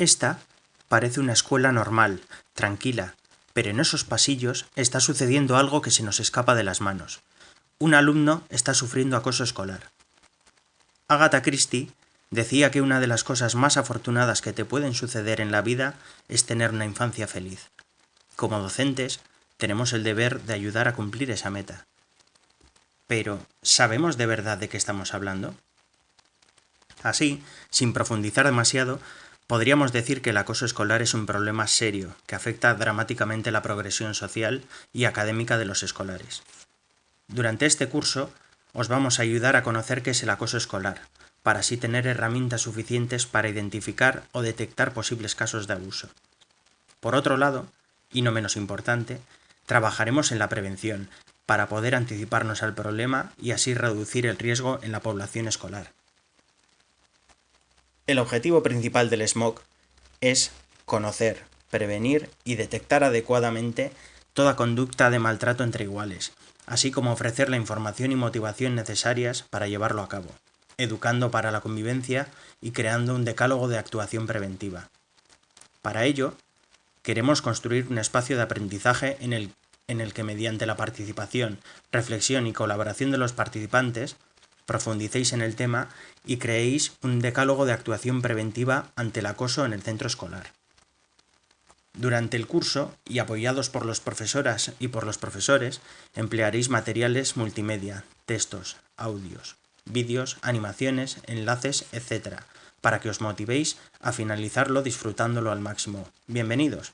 Esta parece una escuela normal, tranquila, pero en esos pasillos está sucediendo algo que se nos escapa de las manos. Un alumno está sufriendo acoso escolar. Agatha Christie decía que una de las cosas más afortunadas que te pueden suceder en la vida es tener una infancia feliz. Como docentes, tenemos el deber de ayudar a cumplir esa meta. Pero, ¿sabemos de verdad de qué estamos hablando? Así, sin profundizar demasiado, podríamos decir que el acoso escolar es un problema serio que afecta dramáticamente la progresión social y académica de los escolares. Durante este curso os vamos a ayudar a conocer qué es el acoso escolar, para así tener herramientas suficientes para identificar o detectar posibles casos de abuso. Por otro lado, y no menos importante, trabajaremos en la prevención, para poder anticiparnos al problema y así reducir el riesgo en la población escolar. El objetivo principal del SMOC es conocer, prevenir y detectar adecuadamente toda conducta de maltrato entre iguales, así como ofrecer la información y motivación necesarias para llevarlo a cabo, educando para la convivencia y creando un decálogo de actuación preventiva. Para ello, queremos construir un espacio de aprendizaje en el, en el que mediante la participación, reflexión y colaboración de los participantes profundicéis en el tema y creéis un decálogo de actuación preventiva ante el acoso en el centro escolar. Durante el curso, y apoyados por las profesoras y por los profesores, emplearéis materiales multimedia, textos, audios, vídeos, animaciones, enlaces, etc., para que os motivéis a finalizarlo disfrutándolo al máximo. Bienvenidos.